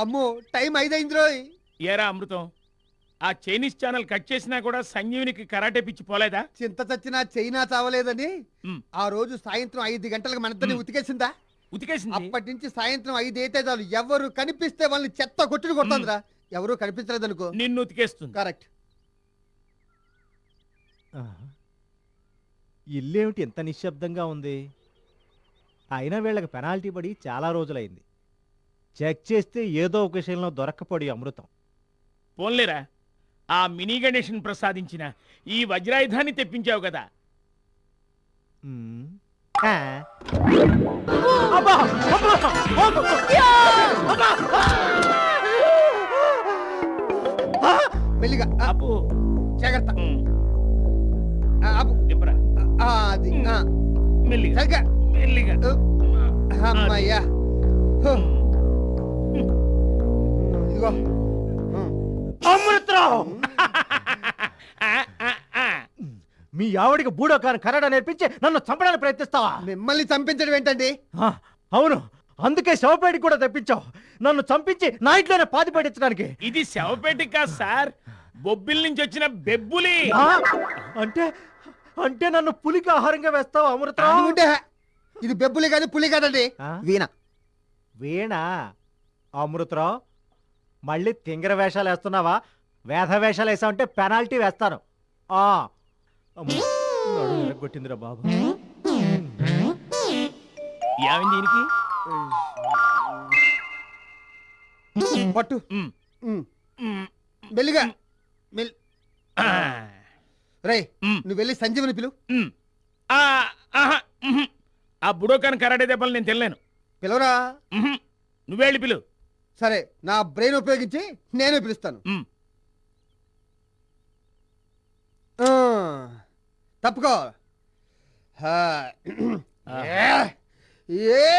అమ్మో టైం ఐదైంది ఏరా అమృతం? ఆ చైనీస్ ఛానల్ కట్ చేసినా కూడా సంజీవునికి కరాటే పిచ్చి పోలేదా? చింత చచ్చినా చైనా చావలేదని ఆ రోజు సాయంత్రం ఐదు గంటలకు మనిద్దరిని మ్. ఉతికేసిందా? ఉతికేసింది. అప్పటి నుంచి సాయంత్రం ఐదు అయితే చాలు. ఎవరు కనిపిస్తే వాళ్ళని చెత్త కొట్టుడు కొడుతుందిరా. ఎవరు కనిపించలేదు అనుకో నిన్ను ఉతికేస్తుంది. కరెక్ట్. ఇల్లేమిటి ఎంత నిశ్శబ్దంగా ఉంది? అయినా వీళ్ళకి పెనాల్టీ పడి చాలా రోజులైంది. చెక్ చేస్తే ఏదో ఒక విషయంలో దొరక్కపోడి అమృతం. పోన్లేరా ఆ మినీ గణేష్ని ప్రసాదించిన ఈ వజ్రాయుధాన్ని తెప్పించావు కదా! మెల్లిగా. ఆ, అప్పు జాగ్రత్త. ఉమ్, ఆ, ఆపు. దింపరా. ఆ, అది. ఆ, మెల్లిగా. సరిగ్గా. మెల్లిగా. అమ్మయ్యా. హో. ఇదిగో. అమృతరావు. మీ ఆవిడికి బూడో కాని కన్నడ నేర్పించి నన్ను చంపడానికి ప్రయత్నిస్తావా? మిమ్మల్ని చంపించడం ఏంటండి? అవును. అందుకే శవపేటకి కూడా తెప్పించావు. నన్ను చంపించి నా ఇంట్లోనే పాతి పెట్టించడానికి. ఇది శవపేట కాదు సార్. బొబ్బిల్ నుంచి వచ్చిన బెబ్బులి. అంటే అంటే నన్ను పులికి ఆహారంగా వేస్తావు అమృతరావు? అనుకుంటే ఇది బెబ్బులి కాదు పులి కాదండి? వీణ. వీణ? అమృతరావు మళ్ళీ తింగర వేషాలు వేస్తున్నావా? వేధ వేషాలు వేసావంటే పెనాల్టీ వేస్తాను. విరగ్గొట్టిందిరా బాబు. ఏమైంది దీనికి? పట్టు. మెల్లిగా. మెల్ నువ్వు వెళ్ళి సంజీవని పిలు. ఆ, ఆహా, ఉహుం. ఆ బుడోకాన్ కరాటే దెబ్బలు నేను తెలియను పిలవరా? ఉహుం. నువ్వే వెళ్ళి పిలు. సరే నా బ్రెయిన్ ఉపయోగించి నేనే పిలుస్తాను. తప్పుకో. ఏ.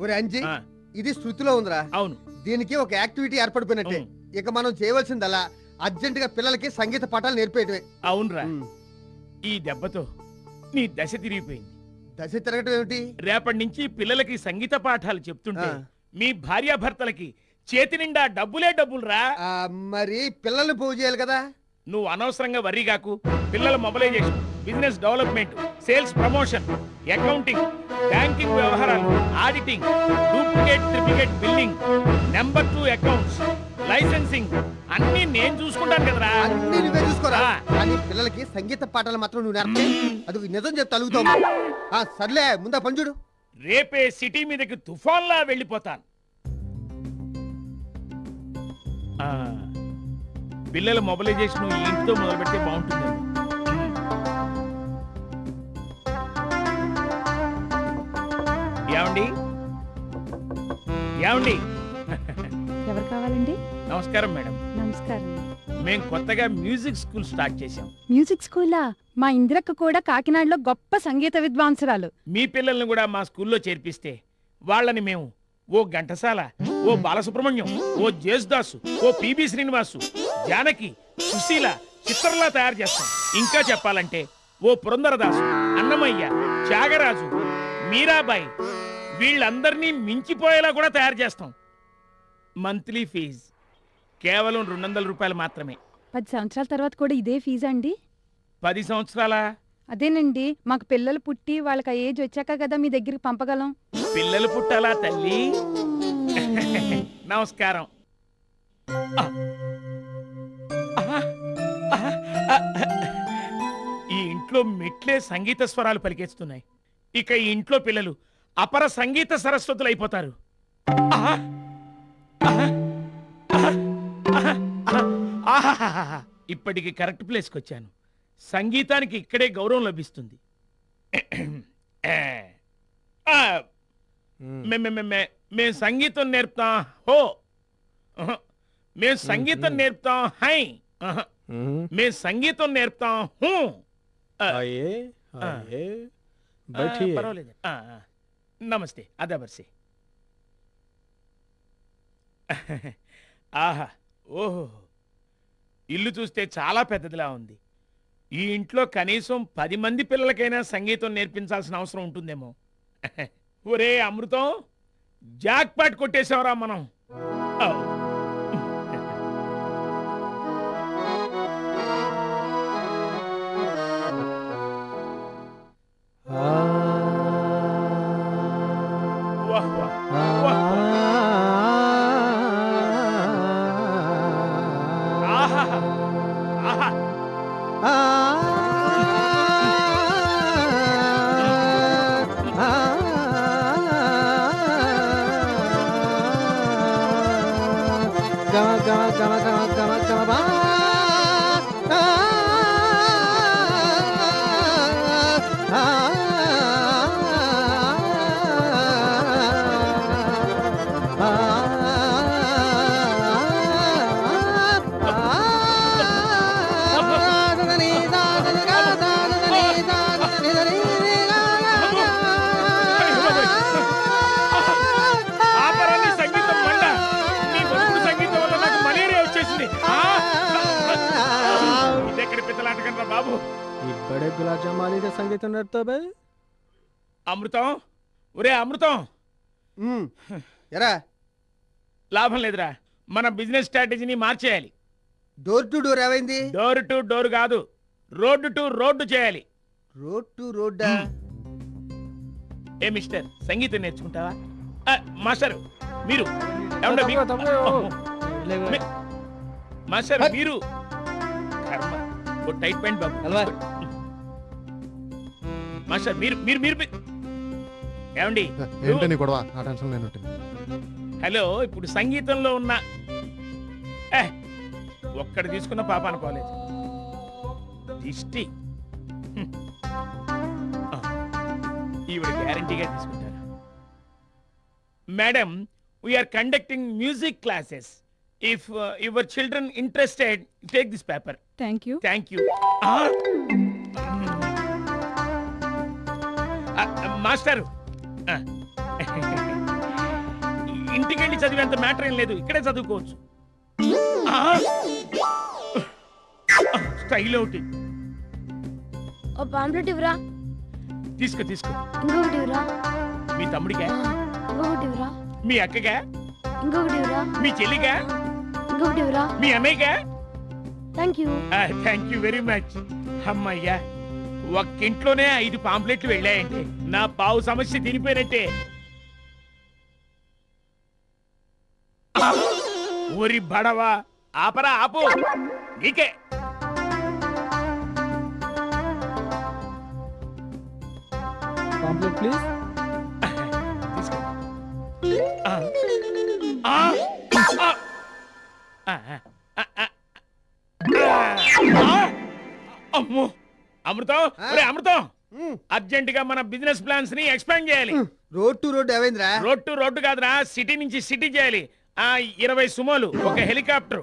ఒరే అంజీ ఆ, ఇది శృతిలో ఉందిరా. అవును. దీనికి ఒక యాక్టివిటీ ఏర్పడిపోయినట్టే. ఇక మనం చేయవలసిందల్లా అర్జెంట్గా పిల్లలకి సంగీత పాఠాలు నేర్పేయటమే. అవునరా. ఉమ్. ఈ దెబ్బతో నీ దశ తిరిగిపోయింది. దశ తిరగటం ఏమిటి? రేపటి నుంచి పిల్లలకి సంగీత పాఠాలు చెప్తుంటే ఆ. మీ భార్యాభర్తలకి చేతి నిండా డబ్బులే డబ్బులురా. ఆ, మరి పిల్లల్ని పోగు చేయాలి కదా? నువ్వు అనవసరంగా వర్రీ కాకు పిల్లల mobilization business development sales promotion accounting banking వ్యవహారాలు auditing duplicate triplicate building number two accounts licensing అన్ని నేను చూసుకుంటాను కదరా. అన్ని నువ్వే చూసుకోరా. కానీ పిల్లలకి సంగీత పాఠాలు మాత్రం నువ్వు నేర్పే. అది నిజం చెప్తే అలుగుతావు. ఆ సర్లే ముందా పని చూడు. రేపే సిటీ మీదకి తుఫాన్లా వెళ్ళిపోతాను. పిల్లల మొబలైజేషన్ ఈ ఇంటితో మొదలు పెడితే ఏమండి? ఏమండి? ఎవరు కావాలండి? నమస్కారం మేడం. నమస్కారం. మేము కొత్తగా మ్యూజిక్ స్కూల్ స్టార్ట్ చేశాం. మ్యూజిక్ స్కూలా? మా ఇందిరక్క కూడా కాకినాడలో గొప్ప సంగీత విద్వాంసురాలు. మీ పిల్లల్ని కూడా మా స్కూల్లో చేర్పిస్తే వాళ్ళని మేము ఓ ఘంటసాల ఓ బాలసుబ్రహ్మణ్యం ఓ జేసుదాసు ఓ పిబి శ్రీనివాసు జానకి సుశీల చిత్రలా తయారు చేస్తాం. ఇంకా చెప్పాలంటే ఓ పురందరదాసు అన్నమయ్య త్యాగరాజు మీరాబాయి వీళ్ళందరినీ మించిపోయేలా కూడా తయారు చేస్తాం. Monthly fees. కేవలం రెండు వందల రూపాయలు మాత్రమే. పది సంవత్సరాల తర్వాత కూడా ఇదే ఫీజా అండి? పది సంవత్సరాల? అదేనండి మాకు పిల్లలు పుట్టి వాళ్ళకి ఆ ఏజ్ వచ్చాక కదా మీ దగ్గరికి పంపగలం. పిల్లలు పుట్టాలా తల్లి? నమస్కారం. ఆ. ఆ. ఆ. ఈ ఇంట్లో మెట్లే సంగీత స్వరాలు పలికేస్తున్నాయి. ఇక ఈ ఇంట్లో పిల్లలు అపర సంగీత సరస్వతులు అయిపోతారు! ఇప్పటికి కరెక్ట్ ప్లేస్కి వచ్చాను సంగీతానికి ఇక్కడే గౌరవం లభిస్తుంది. మే సంగీతం నేర్పుతాం హో. మేం సంగీతం నేర్పుతాం హై. మేం సంగీతం నేర్పుతాం హూ. बैठिए పర్వాలేదు ఆ, ఆ. నమస్తే అదాబర్సి ఆహా ఓహో ఇల్లు చూస్తే చాలా పెద్దదిలా ఉంది ఈ ఇంట్లో కనీసం పది మంది పిల్లలకైనా సంగీతం నేర్పించాల్సిన అవసరం ఉంటుందేమో ఒరే అమృతం జాక్ పాట్ కొట్టేసావరా మనం ఔ. ఆహా ఆహా పిత్తలాటకండ్రా బాబు ये बड़े गुलाब जामुन वाली का संगीत नृत्य बे అమృతం ఒరే అమృతం ఉమ్, ఎరా లాభం లేదురా మన బిజినెస్ స్ట్రాటజీని మార్చేయాలి డోర్ టు డోర్ ఏమైంది డోర్ టు డోర్ కాదు రోడ్డు టు రోడ్డు చేయాలి రోడ్ టు రోడ్డా ఏ మిస్టర్ సంగీతం నేర్చుకుంటావా ఆ, మాస్టర్ మీరు ఏమండే మీ- మీ- మాస్టర్ మీరు కర్మ ఓ టైట్ పాయింట్ బాబు. మాస్టర్ మీరు మీరు మీరు ఏమండి? ఏంటి నీ గొడవ? నా టెన్షన్ నేను ఉంటుంది హలో ఇప్పుడు సంగీతంలో ఉన్న ఏ ఒక్కడు తీసుకున్న పాప అనుకోలేదు దిష్టి. ఈవిడ గ్యారంటీగా తీసుకుంటారు. Madam we're conducting music classes if your children interested take this paper thank you thank you master. ఇంటికెళ్ళి చదివేంత మ్యాటర్ ఏం లేదు. ఇక్కడే చదువుకోవచ్చు. స్టైల్ ఒకటి. ఓ పాంప్లెట్ ఇవ్వరా? తీసుకో తీసుకో. ఇంకొకటి ఇవ్వరా? మీ తమ్ముడిగా ఇంకొకటి ఇవ్వరా? మీ అక్కగా ఇంకొకటి ఇవ్వరా? మీ చెల్లిగా ఇంకొకటి ఇవ్వరా? మీ అన్నయ్యగా థ్యాంక్ యూ వెరీ మచ్ అమ్మయ్యా ఒక్కింట్లోనే ఐదు పాంప్లెట్లు వెళ్ళాయంటే నా పావు సమస్య తినిపోయినట్టే ఊరి బడవా ఆపరా ఆపు. నీకే. ప్లీజ్. ఆ. ఆ ఆ. అమృతం? ఒరే అమృతం! అర్జెంట్గా మన బిజినెస్ ప్లాన్స్ని ఎక్స్పాండ్ చేయాలి. రోడ్ టు రోడ్ ఏమైందిరా? రోడ్ టు రోడ్డు కాదురా సిటీ నుంచి సిటీ చేయాలి. ఆ ఇరవై సుమోలు ఒక హెలికాప్టర్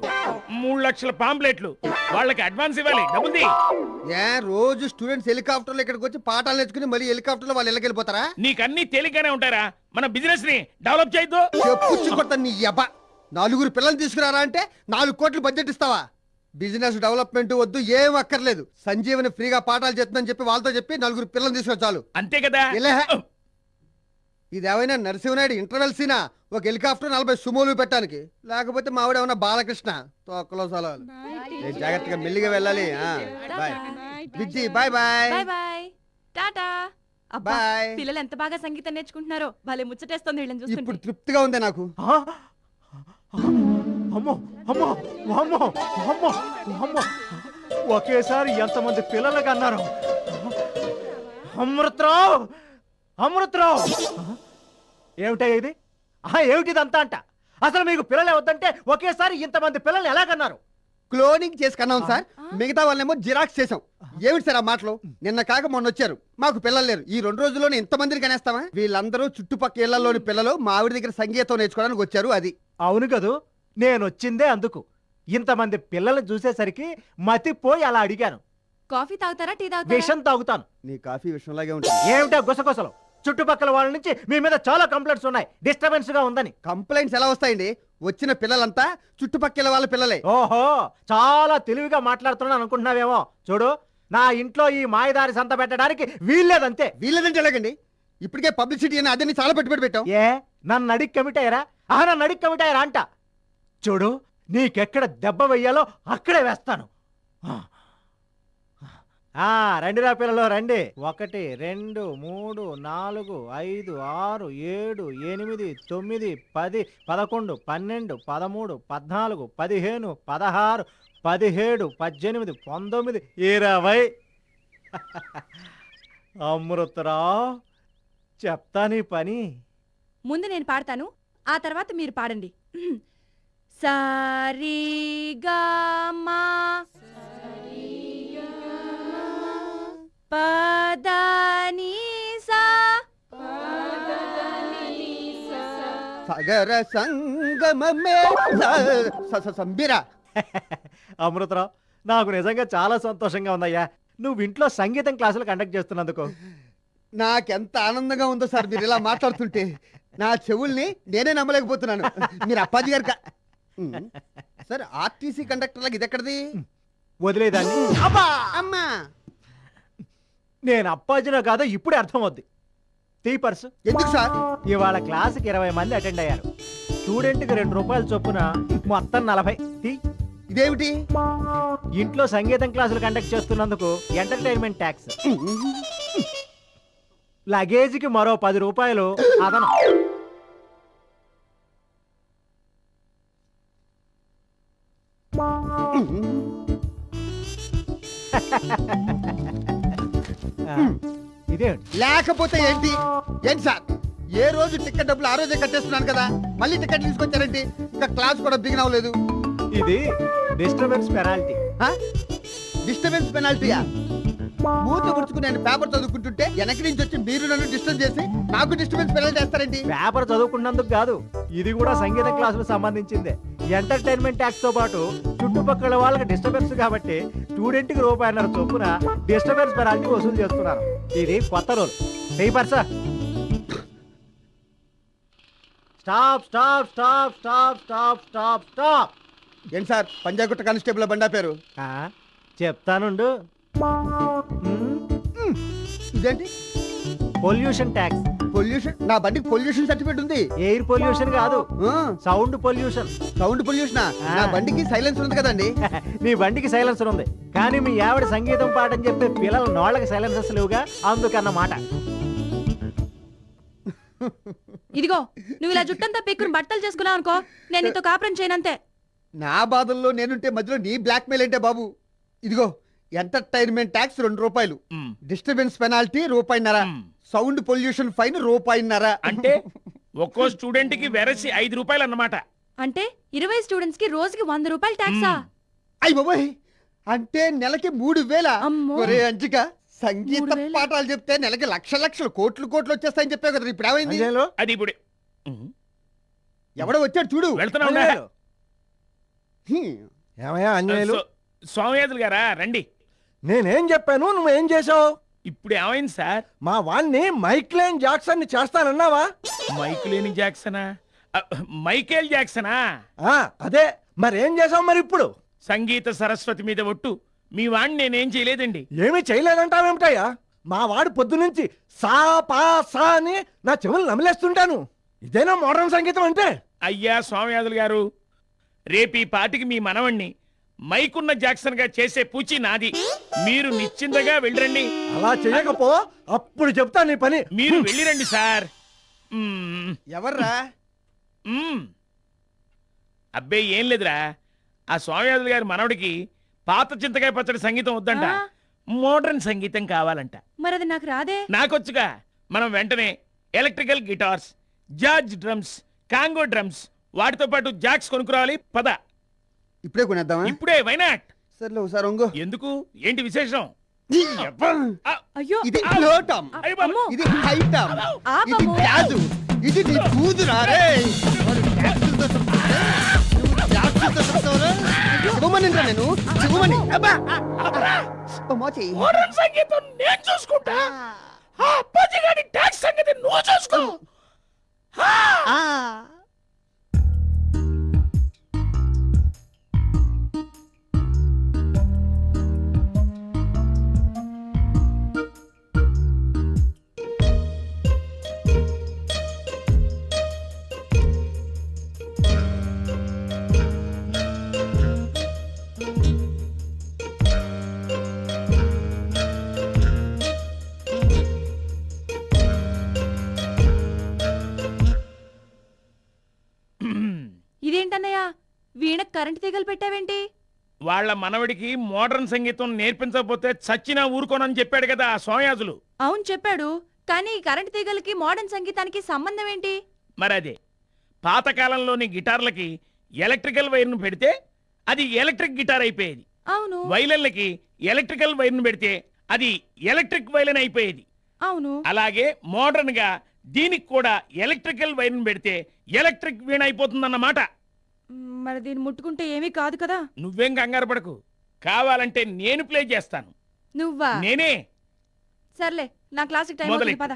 మూడు లక్షల పాంప్లెట్లు. వాళ్ళకి అడ్వాన్స్ ఇవ్వాలి. డబ్బుంది ఏ రోజు స్టూడెంట్స్ హెలికాప్టర్లో ఇక్కడికి వచ్చి పాఠాలు నేర్చుకుని మళ్ళీ హెలికాప్టర్లో వాళ్ళు ఇళ్ళకి వెళ్ళిపోతారా నీకన్నీ తేలిగ్గానే ఉంటారా మన బిజినెస్ని డెవలప్ చేయొద్దు. నీ యబ్బ. నలుగురు పిల్లలు తీసుకురారా అంటే నాలుగు కోట్లు బడ్జెట్ ఇస్తావా? బిజినెస్ డెవలప్మెంట్ వద్దు ఏం అక్కర్లేదు. సంజీవని ఫ్రీగా పాఠాలు చెప్తుందని చెప్పి వాళ్ళతో చెప్పి నలుగురు పిల్లలు తీసుకొచ్చి చాలు. అంతే కదా? ఇలా ఇదేమైనా నరసింహనాయుడు ఇంటర్వెల్ సీనా? ఒక హెలికాప్టర్ నలభై సుమోలు పెట్టడానికి. లేకపోతే మావిడ ఏమన్నా బాలకృష్ణ? తొక్కలో సలహాలు. ఏ, జాగ్రత్తగా మెల్లిగా వెళ్ళాలి. ఆ, bye. Vijji bye bye. Bye tata. అబ్బా బాయ్. పిల్లలు ఎంత బాగా సంగీతం నేర్చుకుంటున్నారో. భలే ముచ్చటేస్తుంది వీళ్ళని ఇప్పుడు తృప్తిగా ఉంది నాకు? ఆ? అమ్మో అమ్మో అమ్మో అమ్మో అమ్మో. ఒకేసారి ఎంతమంది పిల్లలకి అన్నారు. అమృతరావు అమృతరావు. ఏమిటా ఇది? ఆహా, ఏమిటిదంతా అంట? అసలు మీకు పిల్లలే వద్దంటే ఒకేసారి ఇంతమంది పిల్లల్ని ఎలాగన్నారు? క్లోనింగ్ చేసి కన్నాం సార్. మిగతా వాళ్ళేమో జిరాక్స్ చేసాం ఏమిటి సార్ ఆ మాటలు? నిన్న కాక మొన్న వచ్చారు. మాకు పిల్లలు లేరు. ఈ రెండు రోజుల్లోనే ఇంతమందిని కనేస్తామా? వీళ్ళందరూ చుట్టుపక్కల ఇళ్ళలోని పిల్లలు మా ఆవిడ దగ్గర సంగీతం నేర్చుకోవడానికి వచ్చారు అది. అవును కదూ. నేను వచ్చిందే అందుకు. ఇంతమంది పిల్లల్ని చూసేసరికి మతిపోయి అలా అడిగాను. కాఫీ తాగుతారా టీ తాగుతారా? విషం తాగుతాను. నీ కాఫీ విషయంలాగే ఉంటుంది. ఏమిటా గుసగుసలు? చుట్టుపక్కల వాళ్ళ నుంచి మీ మీద చాలా కంప్లైంట్స్ ఉన్నాయి. డిస్టర్బెన్స్గా ఉందని. కంప్లైంట్స్ ఎలా వస్తాయండి? వచ్చిన పిల్లలంతా చుట్టుపక్కల వాళ్ళ పిల్లలే. ఓహో చాలా తెలివిగా మాట్లాడుతున్నాను అనుకుంటున్నావేమో. చూడు నా ఇంట్లో ఈ మాయదారి సంత పెట్టడానికి వీల్లేదంతే. వీళ్ళదంటే ఎలాగండి? ఇప్పటికే పబ్లిసిటీ అని అదని చాలా పెట్టుబడి పెట్టాం ఏ నన్ను అడిగి కమిట్ అయ్యారా? ఆహా నన్ను అడిగి కమిట్ అయ్యారా అంట. చూడు నీకెక్కడ దెబ్బ వెయ్యాలో అక్కడే వేస్తాను. రండి రా పిల్లలు రండి. ఒకటి రెండు మూడు నాలుగు ఐదు ఆరు ఏడు ఎనిమిది తొమ్మిది పది పదకొండు పన్నెండు పదమూడు పద్నాలుగు పదిహేను పదహారు పదిహేడు పద్దెనిమిది పంతొమ్మిది ఇరవై. అమృతరావు చెప్తా నీ పని. ముందు నేను పాడతాను ఆ తర్వాత మీరు పాడండి. సారీగా మా పదని సా సగర సంగమమే సంబిరా. అమృతరావు నాకు నిజంగా చాలా సంతోషంగా ఉందయ్యా. నువ్వు ఇంట్లో సంగీతం క్లాసులు కండక్ట్ చేస్తున్నందుకు. నాకెంత ఆనందంగా ఉందో సార్ మీరు ఇలా మాట్లాడుతుంటే. నా చెవుల్ని నేనే నమ్మలేకపోతున్నాను. మీరు అప్పాజీ గారు. సార్ ఆర్టీసీ కండక్టర్ లాగా ఇది ఎక్కడిది వదిలేదాన్ని. అబ్బా! అమ్మా! నేను అప్పాజినో కాదో ఇప్పుడే అర్థమవుద్ది. తీ పర్సు. ఎందుకు సార్? ఇవాళ క్లాసుకి ఇరవై మంది అటెండ్ అయ్యారు. స్టూడెంట్కి రెండు రూపాయల చొప్పున మొత్తం నలభై. తీ ఇదేమిటి? ఇంట్లో సంగీతం క్లాసులు కండక్ట్ చేస్తున్నందుకు ఎంటర్టైన్మెంట్ ట్యాక్స్. లగేజీకి మరో పది రూపాయలు అదనం. ఆ, ఇదేంటి లేకపోతే ఏంటి? ఏంటి సార్? ఏ రోజు టికెట్ డబ్బులు ఆ రోజే కట్టేస్తున్నాను కదా మళ్ళీ టికెట్ తీసుకొచ్చారేంటి? ఇంకా క్లాస్ కూడా బిగిన్ అవ్వలేదు. ఇది డిస్టర్బెన్స్ పెనాల్టీ. డిస్టర్బెన్స్ పెనాల్టీయా? మూత ముడుచుకుని నేను పేపర్ చదువుకుంటుంటే వెనక నుంచి వచ్చి మీరు నన్ను డిస్టర్బ్ చేసి నాకు డిస్టర్బెన్స్ పెనాల్టీ వేస్తారేంటి? పేపర్ చదువుకున్నందుకు కాదు ఇది కూడా సంగీత క్లాసులకు సంబంధించిందే. ఎంటర్టైన్మెంట్ ట్యాక్స్తో పాటు చుట్టుపక్కల వాళ్ళకి డిస్టర్బెన్స్ కాబట్టి స్టూడెంట్కి రూపాయన్నర చొప్పున డిస్టర్బెన్స్ పెనాల్టీ వసూలు చేస్తున్నారు. ఇది కొత్త rule. Paper sir stop stop stop stop stop stop stop. ఏంటి సార్? పంజాగుట్ట కానిస్టేబుల్ బండా పేరు? చెప్తానుండు. ఇదేంటి? పొల్యూషన్ ట్యాక్స్ పొల్యూషన్ నా బండికి పొల్యూషన్ సర్టిఫికేట్ ఉంది. ఎయిర్ పొల్యూషన్ కాదు. సౌండ్ పొల్యూషన్ సౌండ్ పొల్యూషన్ నా బండికి సైలెన్స్ ఉంది కదండి. నీ బండికి సైలెన్సర్ ఉంది. కానీ మీ ఆవిడ సంగీతం పాటని చెప్పే పిల్లల నోళ్ళకి సైలెన్సర్స్ లేవుగా? అందుకన్నమాట ఇదిగో నువ్వు ఇలా జుట్టంతా పీక్కుని బట్టలు చేసుకున్నావు అనుకో నేను నీతో కాపురం చేయనంతే. నా బాధల్లో నేనుంటే మధ్యలో నీ బ్లాక్ మెయిల్ ఏంటే బాబు? ఇదిగో ఎంటర్టైన్మెంట్ ట్యాక్స్ రెండు రూపాయలు. డిస్టర్బెన్స్ పెనాల్టీ రూపాయిన్నర. సౌండ్ పొల్యూషన్ ఫైన్ రూపాయిన్నర. అంటే ఒక్కో స్టూడెంట్కి వెరసి ఐదు రూపాయలు అన్నమాట అంటే ఇరవై స్టూడెంట్స్కి రోజుకి వంద రూపాయలు ట్యాక్సా మ్. అయ్యి బాబోయ్. అంటే నెలకి మూడు వేల. అమ్మో. ఒరే అంజిక సంగీత? పాఠాలు చెప్తే నెలకి లక్ష లక్షలు కోట్లు కోట్లు వచ్చేస్తాయని చెప్పావు కదా ఇప్పుడు ఏమైంది? అది ఇప్పుడు. ఎవడో వచ్చాడు చూడు. వెళ్తున్నా. ఏమయ్యా అంజనేయులు గారా? రండి. నేనేం చెప్పాను నువ్వేం చేసావు ఇప్పుడు ఏమైంది సార్? మా వాణ్ణి మైక్లేన్ జాక్సన్ని చేస్తానన్నావా? మైక్ లేని జాక్సనా? అ, మైకేల్ జాక్సనా? ఆ, అదే. మరేం చేసావు మరి ఇప్పుడు? సంగీత సరస్వతి మీద ఒట్టు. మీ వాణ్ణి నేనేం చేయలేదండి. ఏమీ చేయలేదంటావేమిటయ్యా? మా వాడు పొద్దునుంచి సా పా సా అని నా చెవులు నమిలేస్తుంటాను. ఇదేనా మోడర్న్ సంగీతం అంటే? అయ్యా స్వామియాజులు గారు రేపు ఈ పాటికి మీ మనవణ్ణి మైకున్న జాక్సన్గా చేసే పూచి నాది. మీరు నిశ్చింతగా వెళ్ళిరండి. అలా చేయకపో అప్పుడు చెప్తా నీ పని. మీరు వెళ్ళిరండి సార్. మ్మ్, ఎవర్రా? మ్మ్. అబ్బే ఏం లేదురా. ఆ స్వామియాజులు గారి మనవడికి పాత చింతకాయ పచ్చడి సంగీతం వద్దంట. ఆ? మోడర్న్ సంగీతం కావాలంట. మరి అది నాకు రాదే. నాకొచ్చుగా. మనం వెంటనే ఎలక్ట్రికల్ గిటార్స్ జార్జ్ డ్రమ్స్ కాంగో డ్రమ్స్ వాటితో పాటు జాక్స్ కొనుక్కురావాలి. పద. ఇప్పుడే కొనేద్దామా? ఇప్పుడే వైనాట్ సర్లే ఒకసారి ఒంగు ఎందుకు? ఏంటి విశేషం. అయ్యో! ఇది లో టామ్ అయ్య బాబు. అమ్మో. ఇది హై టామ్ ఇది ఆపము. గ్యాజు ఇది నీ కూతురా రే! వాడు గ్యాసులతో చెప్తుంటే, నువ్వు గ్యాసులతో చెప్తావురా? శివమణిరా నేను. శివమణి అబ్బా! ఓ మోచి మోడర్న్ సంగీతం నేను చూసుకుంటా. ఆ. అప్పాజీ గారి ట్యాక్స్ సంగతి నువ్వు చూసుకో. ఆ! వీణ కరెంట్ తీగలు పెట్టావేంటి? వాళ్ళ మనవడికి మోడర్న్ సంగీతం నేర్పించకపోతే చచ్చినా ఊరుకోనని చెప్పాడు కదా ఆ సోమయాజులు. అవును చెప్పాడు. కానీ కరెంట్ తీగలకి మోడర్న్ సంగీతానికి సంబంధం ఏంటి? మరి అదే పాతకాలంలోని గిటార్లకి ఎలక్ట్రికల్ వైర్ను పెడితే అది ఎలక్ట్రిక్ గిటార్ అయిపోయేది. అవును. వైలన్లకి ఎలక్ట్రికల్ వైర్ను పెడితే అది ఎలక్ట్రిక్ వైలన్ అయిపోయేది. అవును. అలాగే మోడర్న్గా దీనికి కూడా ఎలక్ట్రికల్ వైర్ను పెడితే ఎలక్ట్రిక్ వీణ అయిపోతుందన్నమాట. మరి దీన్ని ముట్టుకుంటే ఏమీ కాదు కదా? నువ్వేం కంగారు పడకు. కావాలంటే నేను ప్లే చేస్తాను. నువ్వా? నేనే. సర్లే నా క్లాసిక్ టైం మొదలెట్టు. అవుతుంది, పద.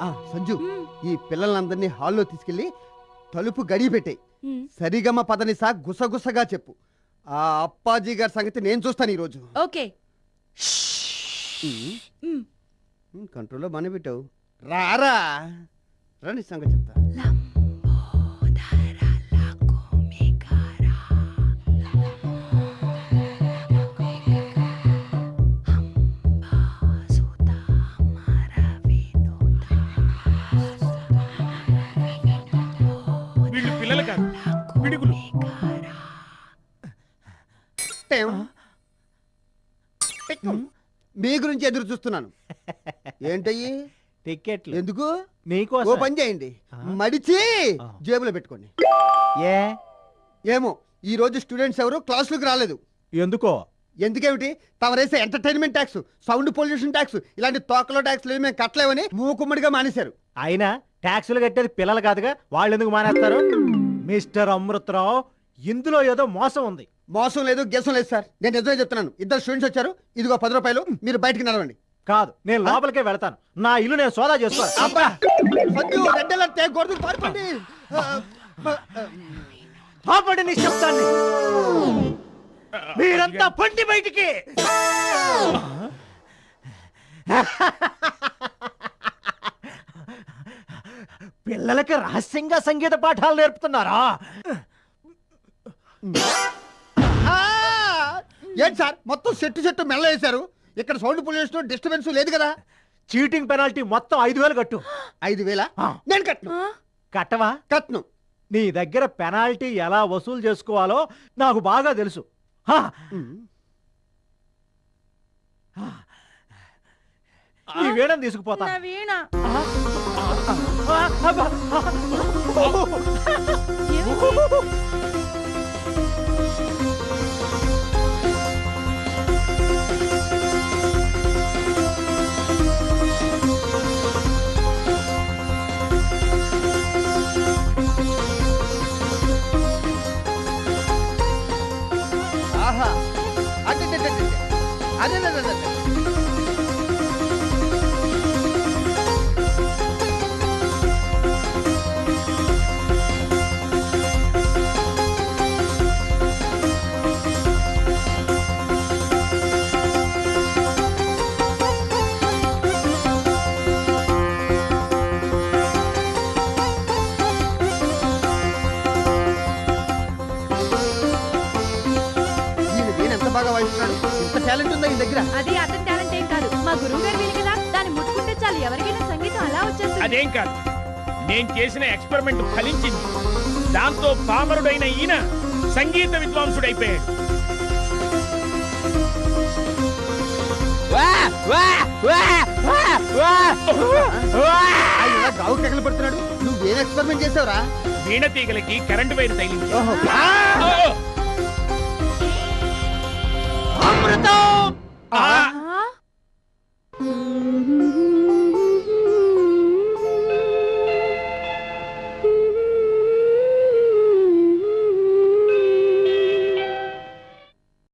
ఆ, సంజు ఈ పిల్లలందరినీ హాల్లో తీసుకెళ్ళి తలుపు గడి పెట్టాయి. మ్, సరిగమ పదనిసా గుసగుసగా చెప్పు. ఆ అప్పాజీ గారి సంగతి నేను చూస్తాను ఈరోజు. ఓకే. కంట్రోల్లో బాగానే పెట్టావు రారా? రండి సంగతి చెప్తా. వీళ్ళు పిల్లలు కాదు పిడుగులు. మీ గురించి ఎదురు చూస్తున్నాను. ఏంటయ్యి? టికెట్లు ఎందుకు? ఓ పని చేయండి? మడిచి. జేబులో పెట్టుకోండి. ఏ? ఏమో ఈ రోజు స్టూడెంట్స్ ఎవరు క్లాసులకు రాలేదు. ఎందుకో? ఎందుకేమిటి? తమరేసే entertainment tax sound pollution tax ఇలాంటి తోకలో ట్యాక్స్ మేము కట్టలేవని మూకుమ్మడిగా మానేశారు. అయినా ట్యాక్సులు కట్టేది పిల్లలు కాదుగా? వాళ్ళు ఎందుకు మానేస్తారు? మిస్టర్ అమృతరావు ఇందులో ఏదో మోసం ఉంది. మోసం లేదు గెసం లేదు సార్. నేను నిజమే చెప్తున్నాను. ఇద్దరు స్టూడెంట్స్ వచ్చారు. ఇదిగో పది రూపాయలు మీరు బయటికి నడవండి. కాదు నేను లోపలికే వెళ్తాను. నా ఇల్లు నేను సోదా శబ్దాన్ని మీరంతా పండి బయటికి. పిల్లలకి రహస్యంగా సంగీత పాఠాలు నేర్పుతున్నారా? ఆ! ఏంటి సార్? మొత్తం చెట్టు చెట్టు మెల్ల వేశారు ఇక్కడ సౌండ్ పొల్యూషన్ డిస్టర్బెన్స్ లేదు కదా. చీటింగ్ పెనాల్టీ మొత్తం ఐదు వేలు కట్టు. ఐదు వేల. నేను కట్టను. ఆ, కట్టవా? కట్టను. నీ దగ్గర పెనాల్టీ ఎలా వసూలు చేసుకోవాలో నాకు బాగా తెలుసు. ఈ వీణను తీసుకుపోతా. నా వీణ. ఏమైంది? ఆహా అదే అదేం కాదు. నేను చేసిన ఎక్స్పెరిమెంట్ ఫలించింది. దాంతో పామరుడైన ఈయన సంగీత విద్వాంసుడైపోయాడు. గావు కేకలు పెడుతున్నాడు? నువ్వేం ఎక్స్పెరిమెంట్ చేసావురా? వీణ తీగలకి కరెంటు వైర్ తగిలింది! అమృతం!